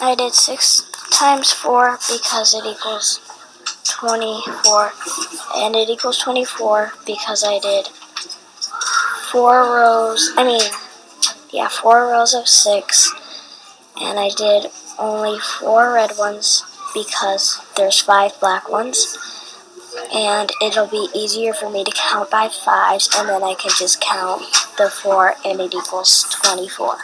I did 6 times 4 because it equals 24. And it equals 24 because I did 4 rows, I mean, yeah, 4 rows of 6. And I did only 4 red ones because there's 5 black ones. And it'll be easier for me to count by 5s and then I can just count the 4 and it equals 24.